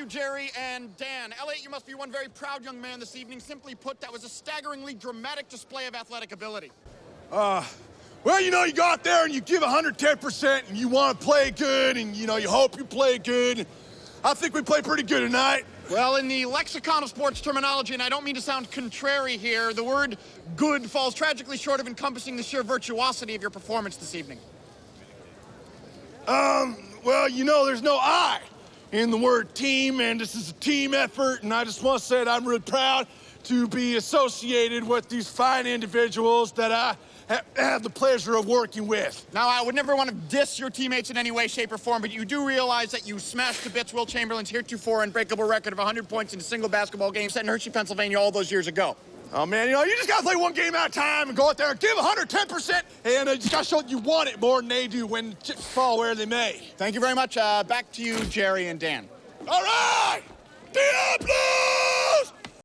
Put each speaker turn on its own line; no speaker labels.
you, Jerry and Dan. Elliot, you must be one very proud young man this evening. Simply put, that was a staggeringly dramatic display of athletic ability.
Uh, well, you know, you go out there and you give 110% and you want to play good and, you know, you hope you play good. I think we played pretty good tonight.
Well, in the lexicon of sports terminology, and I don't mean to sound contrary here, the word good falls tragically short of encompassing the sheer virtuosity of your performance this evening.
Um, well, you know, there's no I in the word team, and this is a team effort, and I just want to say that I'm really proud to be associated with these fine individuals that I ha have the pleasure of working with.
Now, I would never want to diss your teammates in any way, shape, or form, but you do realize that you smashed to bits Wilt Chamberlain's heretofore unbreakable record of 100 points in a single basketball game set in Hershey, Pennsylvania all those years ago.
Oh man, you know, you just gotta play one game at a time and go out there and give 110%, and uh, you just gotta show you want it more than they do when chips fall where they may.
Thank you very much. Uh, back to you, Jerry and Dan.
All right! Diablo!